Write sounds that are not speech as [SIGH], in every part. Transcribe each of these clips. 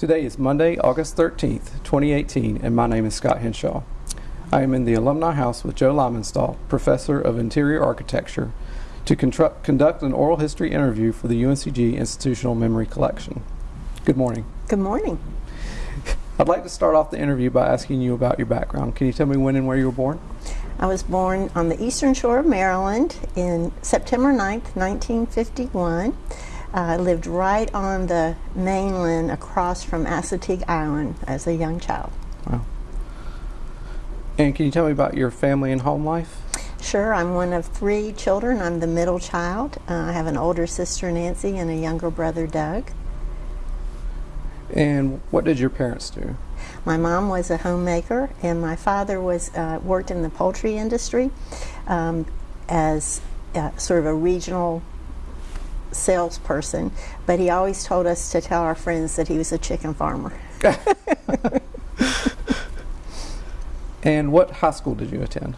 Today is Monday, August 13th, 2018, and my name is Scott Henshaw. I am in the Alumni House with Jo Leimenstoll, Professor of Interior Architecture, to conduct an oral history interview for the UNCG Institutional Memory Collection. Good morning. Good morning. I'd like to start off the interview by asking you about your background. Can you tell me when and where you were born? I was born on the eastern shore of Maryland in September 9th, 1951. Uh, I lived right on the mainland across from Assateague Island as a young child. Wow. And can you tell me about your family and home life? Sure, I'm one of three children. I'm the middle child. Uh, I have an older sister, Nancy, and a younger brother, Doug. And what did your parents do? My mom was a homemaker, and my father was uh, worked in the poultry industry um, as uh, sort of a regional salesperson. But he always told us to tell our friends that he was a chicken farmer. [LAUGHS] And what high school did you attend?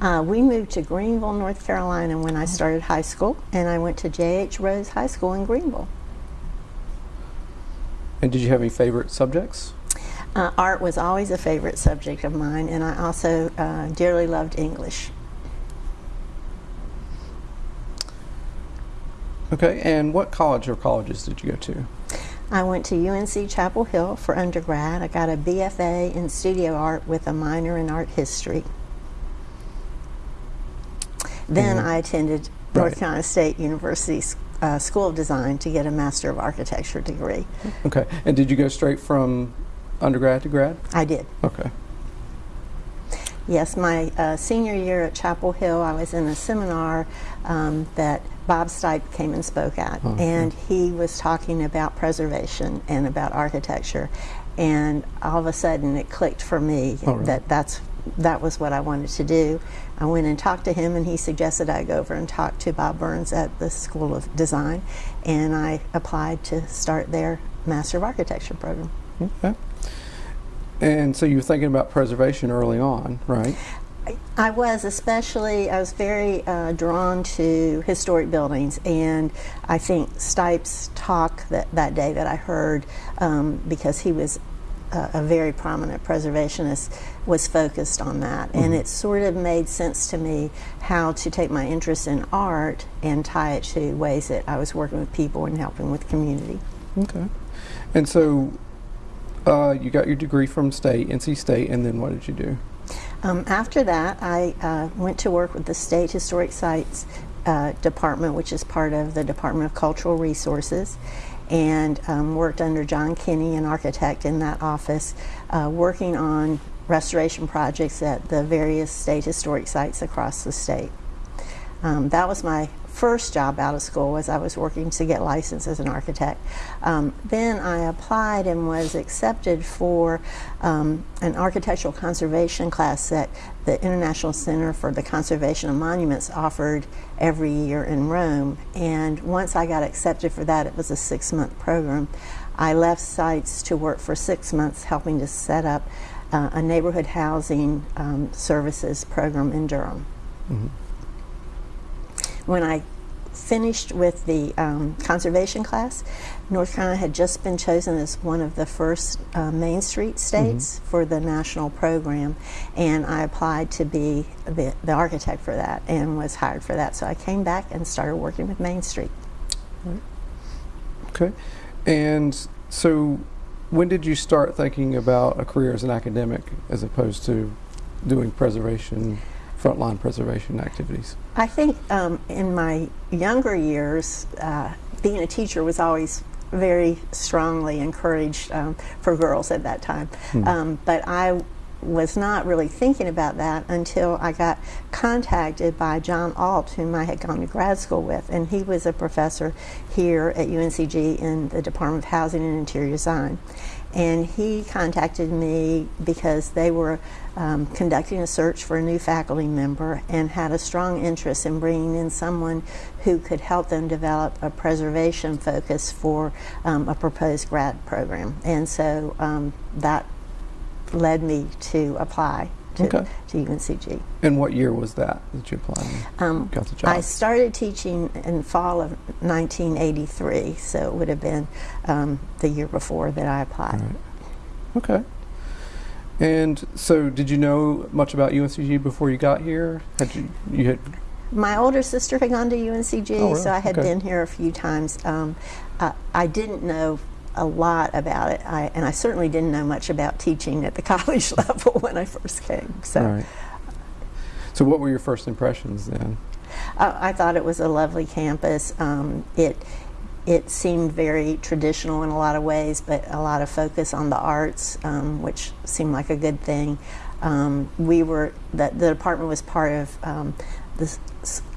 Uh, we moved to Greenville, North Carolina when I started high school, and I went to J.H. Rose High School in Greenville. And did you have any favorite subjects? Uh, art was always a favorite subject of mine, and I also uh, dearly loved English. Okay, and what college or colleges did you go to? I went to UNC Chapel Hill for undergrad. I got a BFA in studio art with a minor in art history. Then Mhm. I attended North Right. Carolina State University uh, School of Design to get a Master of Architecture degree. Okay, and did you go straight from undergrad to grad? I did. Okay. Yes, my uh, senior year at Chapel Hill, I was in a seminar um, that Bob Stipe came and spoke at, Oh, and he was talking about preservation and about architecture, and all of a sudden it clicked for me Oh, really? that that's that was what I wanted to do. I went and talked to him, and he suggested I go over and talk to Bob Burns at the School of Design, and I applied to start their Master of Architecture program. Okay. And so you were thinking about preservation early on, right? I was especially, I was very uh, drawn to historic buildings, and I think Stipe's talk that, that day that I heard, um, because he was a, a very prominent preservationist, was focused on that. And it sort of made sense to me how to take my interest in art and tie it to ways that I was working with people and helping with community. Okay. And so uh, you got your degree from state, NC State, and then what did you do? Um, after that, I uh, went to work with the State Historic Sites uh, Department, which is part of the Department of Cultural Resources, and um, worked under John Kinney, an architect in that office, uh, working on restoration projects at the various state historic sites across the state. Um, that was my first job out of school was I was working to get licensed as an architect. Um, then I applied and was accepted for um, an architectural conservation class that the International Center for the Conservation of Monuments offered every year in Rome. And once I got accepted for that, it was a six-month program. I left sites to work for six months helping to set up uh, a neighborhood housing um, services program in Durham when I finished with the um, conservation class, North Carolina had just been chosen as one of the first uh, Main Street states for the national program, and I applied to be the, the architect for that and was hired for that. So I came back and started working with Main Street. Okay. And so when did you start thinking about a career as an academic as opposed to doing preservation, frontline preservation activities? I think um, in my younger years, uh, being a teacher was always very strongly encouraged um, for girls at that time. Um, but I was not really thinking about that until I got contacted by John Alt, whom I had gone to grad school with, and he was a professor here at UNCG in the Department of Housing and Interior Design. And he contacted me because they were um, conducting a search for a new faculty member and had a strong interest in bringing in someone who could help them develop a preservation focus for um, a proposed grad program. And so um, that led me to apply to, Okay. to UNCG. And what year was that that you applied? Um, got the job. I started teaching in fall of 1983, so it would have been um, the year before that I applied. Right. Okay. And so, did you know much about UNCG before you got here? Had you you had My older sister had gone to UNCG, Oh, really? so I had Okay. been here a few times. Um, uh, I didn't know a lot about it, I, and I certainly didn't know much about teaching at the [LAUGHS] college level when I first came. So right? So, what were your first impressions then? uh, I thought it was a lovely campus. Um, it it seemed very traditional in a lot of ways, but a lot of focus on the arts, um, which seemed like a good thing. Um, we were the, the department was part of um, the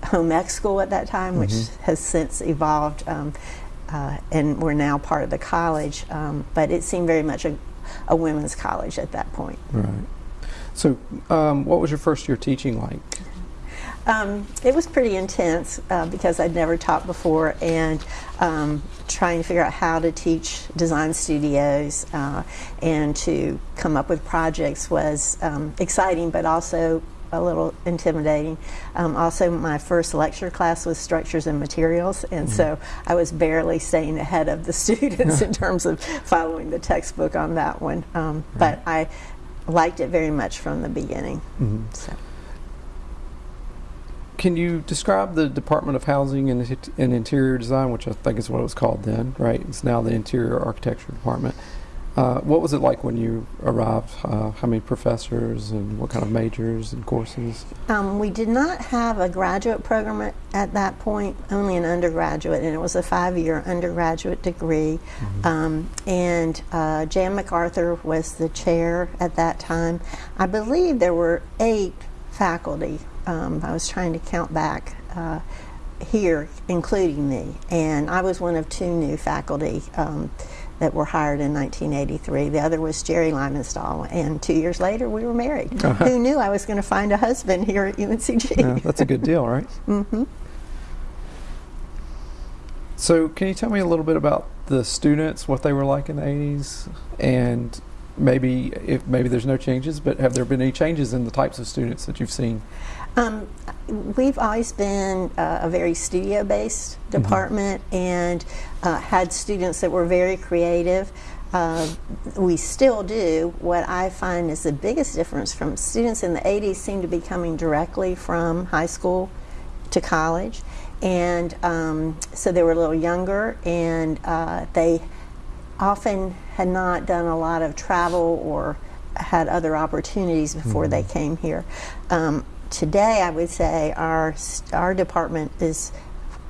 home ec school at that time, which has since evolved, um, uh, and we're now part of the college. Um, but it seemed very much a, a women's college at that point. Right. So, um, what was your first year teaching like? Um, it was pretty intense uh, because I'd never taught before, and um, trying to figure out how to teach design studios uh, and to come up with projects was um, exciting, but also a little intimidating. Um, also, my first lecture class was structures and materials, and so I was barely staying ahead of the [LAUGHS] students in [LAUGHS] terms of following the textbook on that one. Um, But I liked it very much from the beginning. Mhm. So. Can you describe the Department of Housing and, and Interior Design, which I think is what it was called then, right? It's now the Interior Architecture Department. Uh, what was it like when you arrived? Uh, how many professors and what kind of majors and courses? Um, we did not have a graduate program at, at that point, only an undergraduate, and it was a five year undergraduate degree. Um, and uh, Jan MacArthur was the chair at that time. I believe there were eight faculty. Um, I was trying to count back. Uh, here, including me, and I was one of two new faculty um, that were hired in 1983. The other was Jerry Leimenstoll, and two years later we were married. Who knew I was going to find a husband here at UNCG? Yeah, that's a good deal, right? [LAUGHS] hmm So, can you tell me a little bit about the students, what they were like in the 80s, and maybe if maybe there's no changes, but have there been any changes in the types of students that you've seen? Um, we've always been uh, a very studio-based department and uh, had students that were very creative. Uh, we still do. What I find is the biggest difference from students in the 80s seem to be coming directly from high school to college. And um, so they were a little younger and uh, they often had not done a lot of travel or had other opportunities before they came here. Um, today, I would say our our department is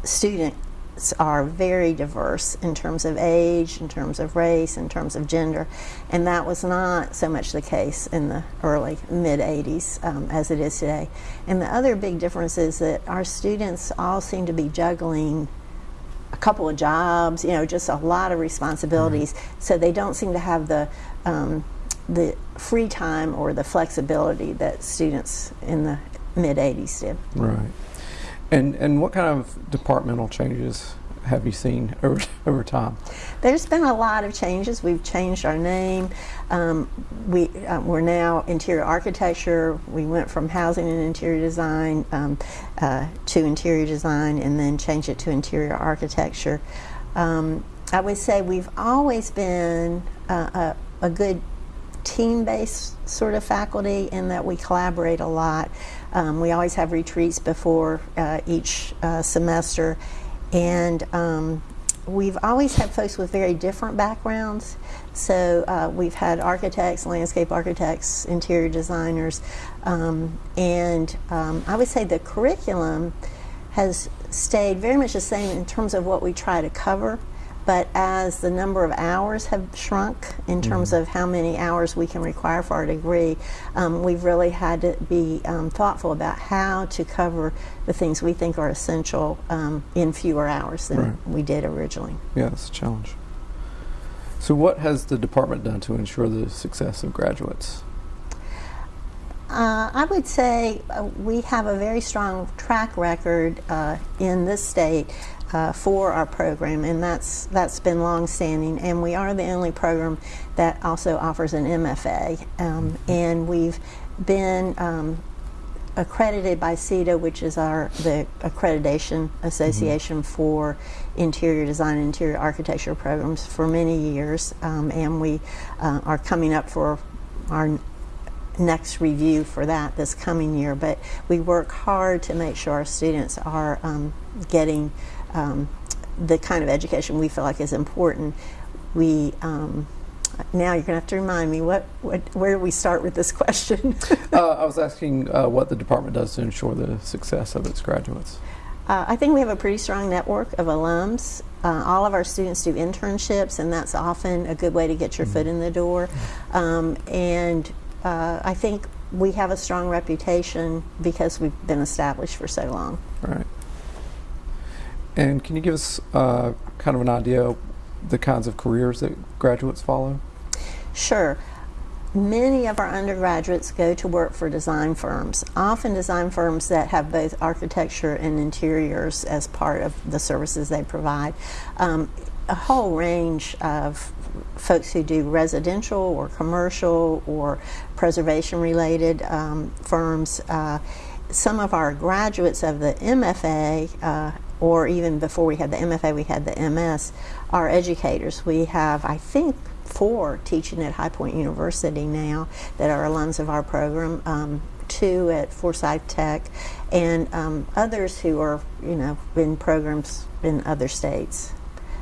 students are very diverse in terms of age, in terms of race, in terms of gender, and that was not so much the case in the early mid 80s um, as it is today. And the other big difference is that our students all seem to be juggling a couple of jobs, you know, just a lot of responsibilities. So they don't seem to have the um, the free time or the flexibility that students in the mid '80s did. Right. And and what kind of departmental changes have you seen over [LAUGHS] over time? There's been a lot of changes. We've changed our name. Um, we uh, we're now interior architecture. We went from housing and interior design um, uh, to interior design, and then changed it to interior architecture. Um, I would say we've always been uh, a, a good team-based sort of faculty in that we collaborate a lot. Um, we always have retreats before uh, each uh, semester, and um, we've always had folks with very different backgrounds. So uh, we've had architects, landscape architects, interior designers, um, and um, I would say the curriculum has stayed very much the same in terms of what we try to cover. But as the number of hours have shrunk in terms of how many hours we can require for our degree, um, we've really had to be um, thoughtful about how to cover the things we think are essential um, in fewer hours than Right. we did originally. Yeah, that's a challenge. So, what has the department done to ensure the success of graduates? Uh, I would say uh, we have a very strong track record uh, in this state uh, for our program, and that's that's been long-standing. And we are the only program that also offers an MFA, um, and we've been um, accredited by CIDA, which is our the accreditation association for interior design and interior architecture programs for many years, um, and we uh, are coming up for our next review for that this coming year. But we work hard to make sure our students are um, getting um, the kind of education we feel like is important. We um, now you're going to have to remind me what, what where do we start with this [LAUGHS] question? uh, I was asking uh, what the department does to ensure the success of its graduates. Uh, I think we have a pretty strong network of alums. Uh, all of our students do internships, and that's often a good way to get your mm -hmm. foot in the door. Um, and uh, I think we have a strong reputation because we've been established for so long. Right. And can you give us uh, kind of an idea of the kinds of careers that graduates follow? Sure. Many of our undergraduates go to work for design firms, often design firms that have both architecture and interiors as part of the services they provide. Um, a whole range of folks who do residential or commercial or preservation related um, firms. Uh, some of our graduates of the MFA uh, or even before we had the MFA, we had the MS, are educators. We have, I think, four teaching at High Point University now that are alums of our program, um, two at Forsyth Tech, and um, others who are, you know, in programs in other states.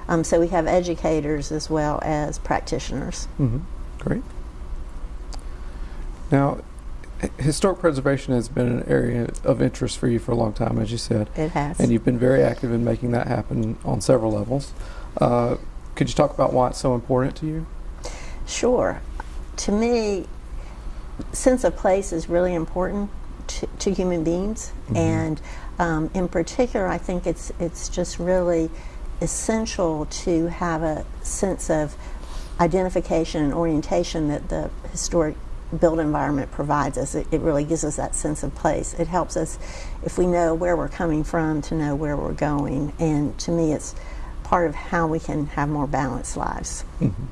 Um, so we have educators as well as practitioners. Mm -hmm. Great. Now, historic preservation has been an area of interest for you for a long time, as you said. It has. And you've been very active in making that happen on several levels. Uh, could you talk about why it's so important to you? Sure. To me, sense of place is really important to, to human beings, mm -hmm. and um, in particular, I think it's it's just really essential to have a sense of identification and orientation that the historic built environment provides us. It, it, really gives us that sense of place. It helps us, if we know where we're coming from, to know where we're going. And to me, it's part of how we can have more balanced lives. Mm -hmm.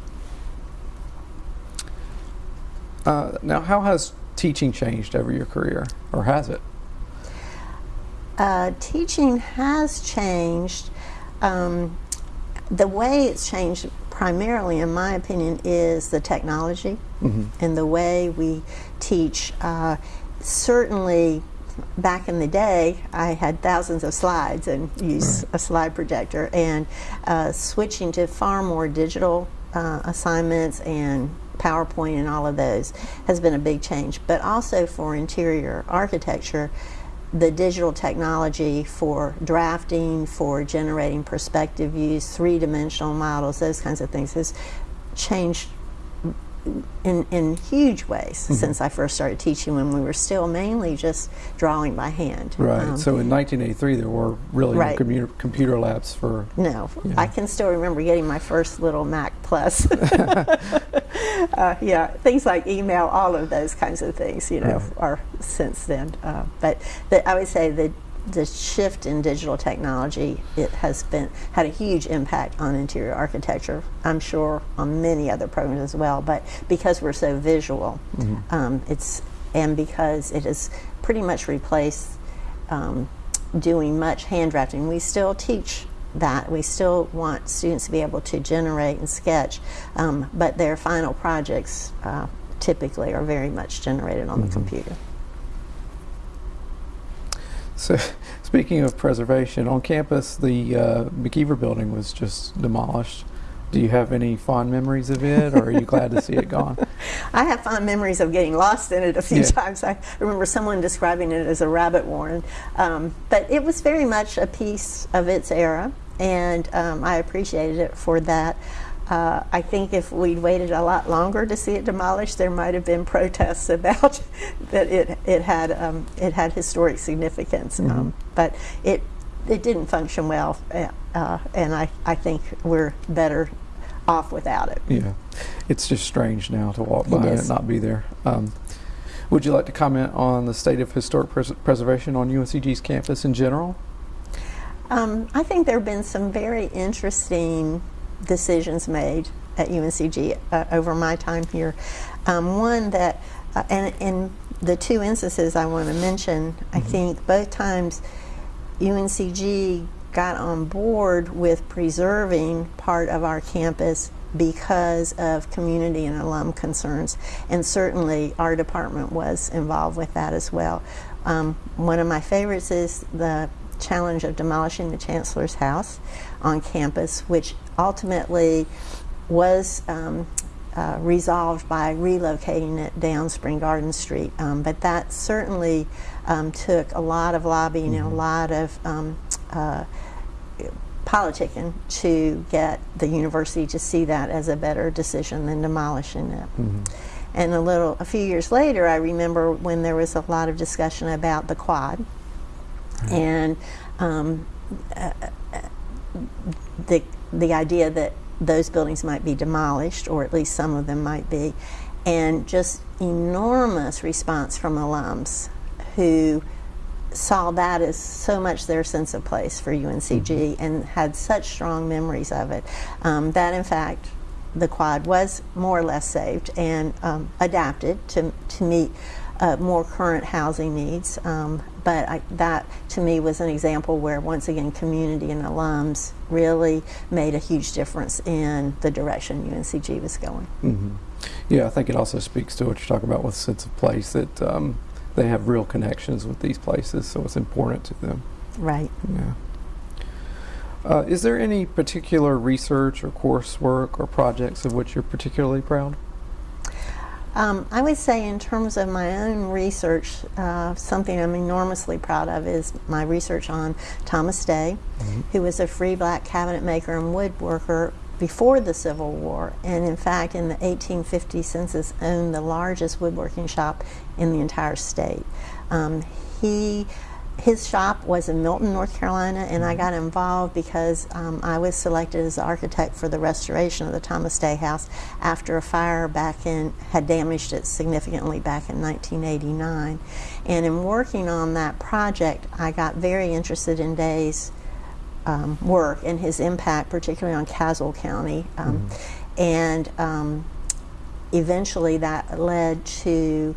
uh, now, how has teaching changed over your career, or has it? Uh, teaching has changed. Um, the way it's changed primarily, in my opinion, is the technology mm -hmm. and the way we teach. Uh, certainly, back in the day, I had thousands of slides and used right. a slide projector, and uh, switching to far more digital uh, assignments and PowerPoint and all of those has been a big change. But also for interior architecture, the digital technology for drafting, for generating perspective views, three-dimensional models, those kinds of things has changed in, in huge ways mm -hmm. since I first started teaching when we were still mainly just drawing by hand. Right. Um, so in 1983 there were really right. no computer, computer labs for... No. I can still remember getting my first little Mac Plus. [LAUGHS] [LAUGHS] uh, yeah, things like email, all of those kinds of things, you know, right. are since then. Uh, but the, I would say that the shift in digital technology, it has been had a huge impact on interior architecture. I'm sure on many other programs as well, but because we're so visual, mm -hmm. um, it's and because it has pretty much replaced um, doing much hand drafting. We still teach that. We still want students to be able to generate and sketch, um, but their final projects uh, typically are very much generated on mm -hmm. the mm-hmm. computer. So, [LAUGHS] speaking of preservation, on campus, the uh, McIver building was just demolished. Do you have any fond memories of it, or are you glad to see it gone? [LAUGHS] I have fond memories of getting lost in it a few yeah. times. I remember someone describing it as a rabbit warren. Um, but it was very much a piece of its era, and um, I appreciated it for that. Uh, I think if we'd waited a lot longer to see it demolished, there might have been protests [LAUGHS] about that it it had um, it had historic significance. Mm -hmm. um, but it it didn't function well, uh, uh, and I I think we're better off without it. Yeah, it's just strange now to walk by it and not be there. Um, would you like to comment on the state of historic pres preservation on UNCG's campus in general? Um, I think there have been some very interesting decisions made at UNCG uh, over my time here. Um, one that, uh, and, and the two instances I want to mention, I think both times UNCG got on board with preserving part of our campus because of community and alum concerns. And certainly our department was involved with that as well. Um, one of my favorites is the challenge of demolishing the chancellor's house on campus, which ultimately was um, uh, resolved by relocating it down Spring Garden Street. Um, but that certainly um, took a lot of lobbying and a lot of um, uh, politicking to get the university to see that as a better decision than demolishing it. And a little, a few years later, I remember when there was a lot of discussion about the quad, and um, uh, the the idea that those buildings might be demolished, or at least some of them might be, and just enormous response from alums who saw that as so much their sense of place for UNCG and had such strong memories of it um, that in fact the quad was more or less saved and um, adapted to, to meet uh, more current housing needs. Um, but I, that to me was an example where once again community and alums really made a huge difference in the direction UNCG was going. hmm Yeah, I think it also speaks to what you're talking about with sense of place that um, they have real connections with these places, so it's important to them. Right. Yeah. Uh, is there any particular research or coursework or projects of which you're particularly proud? Um, I would say, in terms of my own research, uh, something I'm enormously proud of is my research on Thomas Day, who was a free black cabinet maker and woodworker before the Civil War, and in fact, in the 1850 census, owned the largest woodworking shop in the entire state. Um, he his shop was in Milton, North Carolina, and I got involved because um, I was selected as the architect for the restoration of the Thomas Day House after a fire back in had damaged it significantly back in 1989. And in working on that project, I got very interested in Day's um, work and his impact, particularly on Caswell County, um, and um, eventually that led to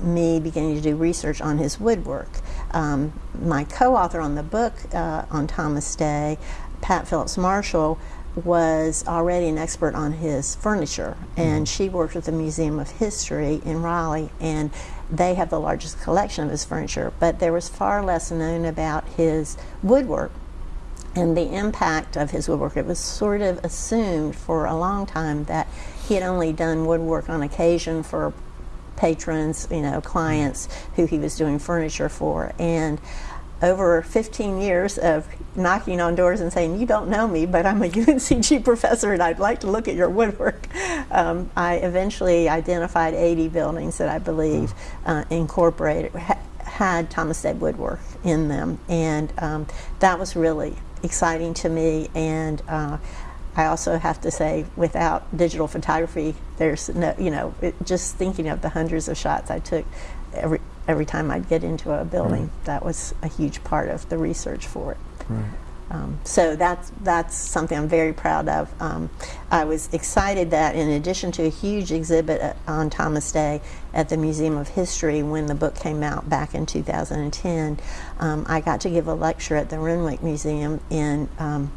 me beginning to do research on his woodwork. Um, my co-author on the book uh, on Thomas Day, Pat Phillips Marshall, was already an expert on his furniture, and she worked with the Museum of History in Raleigh, and they have the largest collection of his furniture. But there was far less known about his woodwork and the impact of his woodwork. It was sort of assumed for a long time that he had only done woodwork on occasion for patrons, you know, clients who he was doing furniture for. And over 15 years of knocking on doors and saying, You don't know me, but I'm a [LAUGHS] UNCG professor and I'd like to look at your woodwork, um, I eventually identified 80 buildings that I believe uh, incorporated, ha- had Thomas Day woodwork in them. And um, that was really exciting to me. And uh, I also have to say, without digital photography, there's no, you know, it, just thinking of the hundreds of shots I took every every time I'd get into a building, that was a huge part of the research for it. Right. Um, so that's that's something I'm very proud of. Um, I was excited that in addition to a huge exhibit uh, on Thomas Day at the Museum of History when the book came out back in 2010, um, I got to give a lecture at the Renwick Museum in um,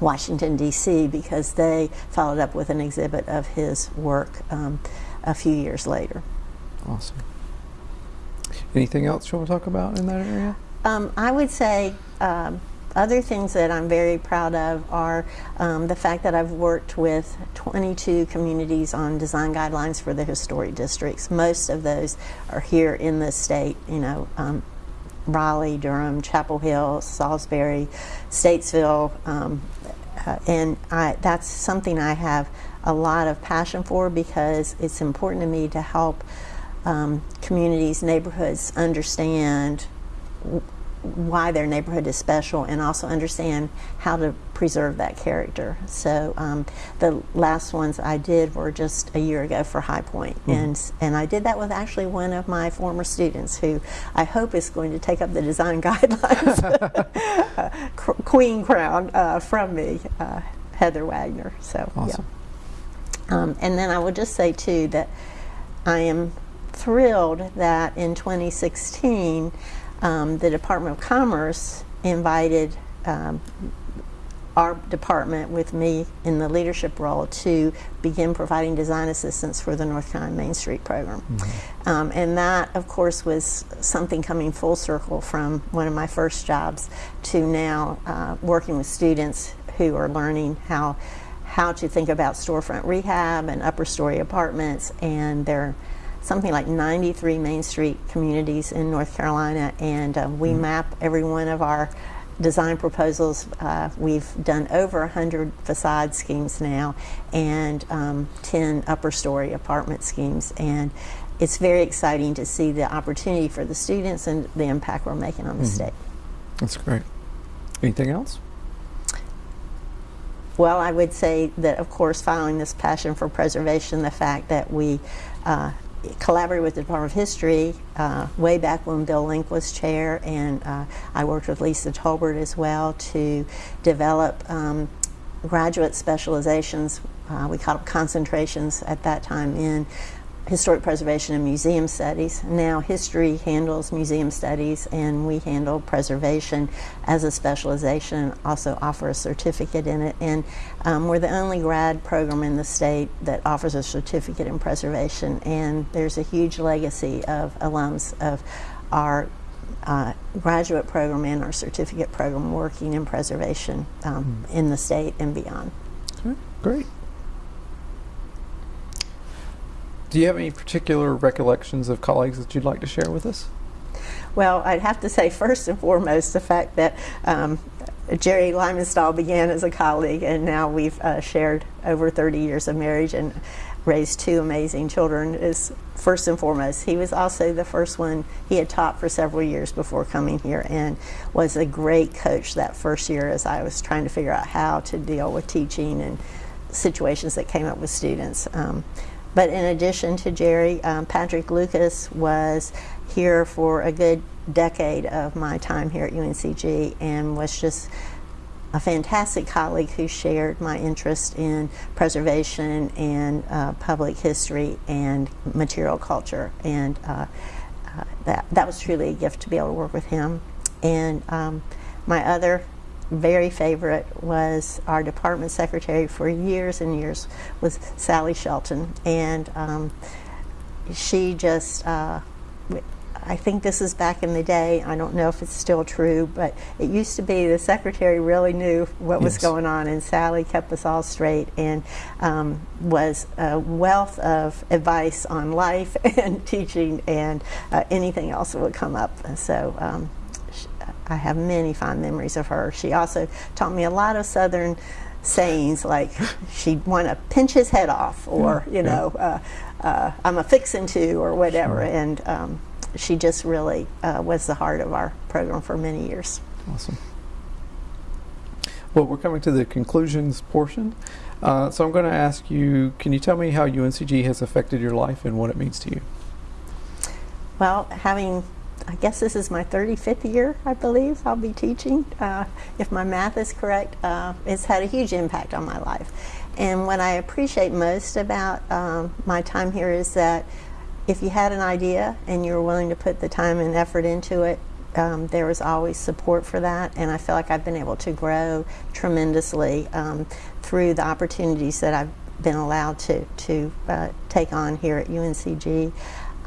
Washington D.C. because they followed up with an exhibit of his work um, a few years later. Awesome. Anything else you want to talk about in that area? Um, I would say um, other things that I'm very proud of are um, the fact that I've worked with 22 communities on design guidelines for the historic districts. Most of those are here in the state, you know, um, Raleigh, Durham, Chapel Hill, Salisbury, Statesville, um, uh, and I, that's something I have a lot of passion for because it's important to me to help um, communities, neighborhoods understand why their neighborhood is special and also understand how to preserve that character. So um, the last ones I did were just a year ago for High Point. and and I did that with actually one of my former students who I hope is going to take up the design [LAUGHS] guidelines, [LAUGHS] Queen Crown uh, from me, uh, Heather Wagner. So yeah. Awesome. Um, and then I will just say too that I am thrilled that in 2016 um, the Department of Commerce invited um, our department with me in the leadership role to begin providing design assistance for the North Carolina Main Street program. Um, and that, of course, was something coming full circle from one of my first jobs to now uh, working with students who are learning how how to think about storefront rehab and upper story apartments and there something like 93 Main Street communities in North Carolina, and uh, we map every one of our design proposals. Uh, we've done over 100 facade schemes now and um, 10 upper story apartment schemes, and it's very exciting to see the opportunity for the students and the impact we're making on the state. That's great. Anything else? Well, I would say that, of course, following this passion for preservation, the fact that we uh, collaborated with the Department of History uh, way back when Bill Link was chair, and uh, I worked with Lisa Tolbert as well to develop um, graduate specializations. Uh, we called them concentrations at that time in historic preservation and museum studies. Now history handles museum studies and we handle preservation as a specialization, also offer a certificate in it. And um, we're the only grad program in the state that offers a certificate in preservation and there's a huge legacy of alums of our uh, graduate program and our certificate program working in preservation um, in the state and beyond. Great. Do you have any particular recollections of colleagues that you'd like to share with us? Well, I'd have to say first and foremost the fact that um, Jerry Leimenstoll began as a colleague, and now we've uh, shared over 30 years of marriage and raised two amazing children. Is first and foremost. He was also the first one he had taught for several years before coming here, and was a great coach that first year as I was trying to figure out how to deal with teaching and situations that came up with students. Um, but in addition to Jerry, um, Patrick Lucas was here for a good decade of my time here at UNCG and was just a fantastic colleague who shared my interest in preservation and uh, public history and material culture. And uh, uh, that, that was truly a gift to be able to work with him. And um, my other very favorite was our department secretary for years and years was Sally Shelton, and um, she just. Uh, I think this is back in the day. I don't know if it's still true, but it used to be the secretary really knew what was going on, and Sally kept us all straight and um, was a wealth of advice on life [LAUGHS] and teaching and uh, anything else that would come up. So um, I have many fond memories of her. She also taught me a lot of Southern sayings, like she'd want to pinch his head off, or you yeah. know, uh, uh, I'm a fixin' to, or whatever. And um, she just really uh, was the heart of our program for many years. Awesome. Well, we're coming to the conclusions portion. Uh, so I'm going to ask you can you tell me how UNCG has affected your life and what it means to you? Well, having, I guess this is my 35th year, I believe, I'll be teaching. Uh, if my math is correct, uh, it's had a huge impact on my life. And what I appreciate most about um, my time here is that if you had an idea and you were willing to put the time and effort into it, um, there was always support for that, and I feel like I've been able to grow tremendously um, through the opportunities that I've been allowed to to uh, take on here at UNCG.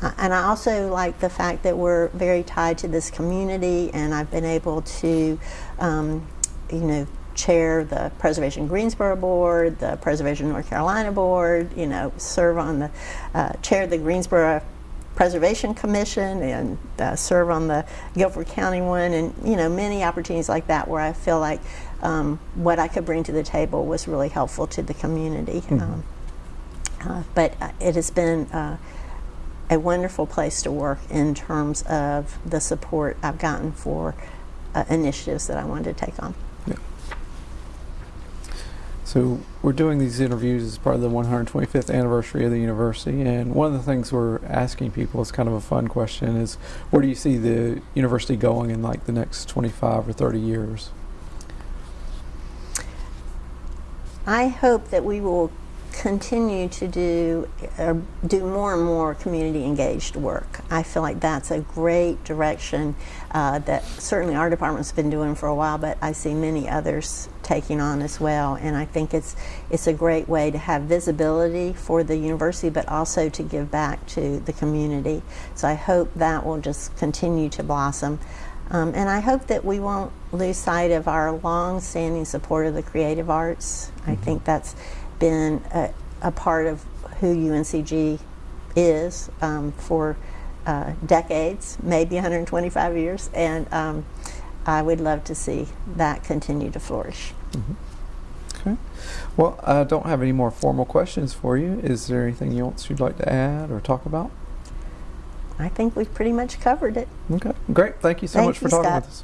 Uh, and I also like the fact that we're very tied to this community, and I've been able to, um, you know, chair the Preservation Greensboro Board, the Preservation North Carolina Board, you know, serve on the, uh, chair the Greensboro Preservation Commission and uh, serve on the Guilford County one, and you know many opportunities like that where I feel like um, what I could bring to the table was really helpful to the community. Um, uh, but uh, it has been uh, a wonderful place to work in terms of the support I've gotten for uh, initiatives that I wanted to take on. Yeah. So we're doing these interviews as part of the 125th anniversary of the university, and one of the things we're asking people is kind of a fun question: is where do you see the university going in like the next 25 or 30 years? I hope that we will continue to do uh, do more and more community engaged work. I feel like that's a great direction uh, that certainly our department's been doing for a while, but I see many others taking on as well. And I think it's it's a great way to have visibility for the university, but also to give back to the community. So I hope that will just continue to blossom. Um, and I hope that we won't lose sight of our long-standing support of the creative arts. I think that's been a, a part of who UNCG is um, for uh, decades, maybe 125 years, and um, I would love to see that continue to flourish. Okay. Well, I don't have any more formal questions for you. Is there anything else you'd like to add or talk about? I think we've pretty much covered it. Okay. Great. Thank you so Thank much for you, talking Scott. with us.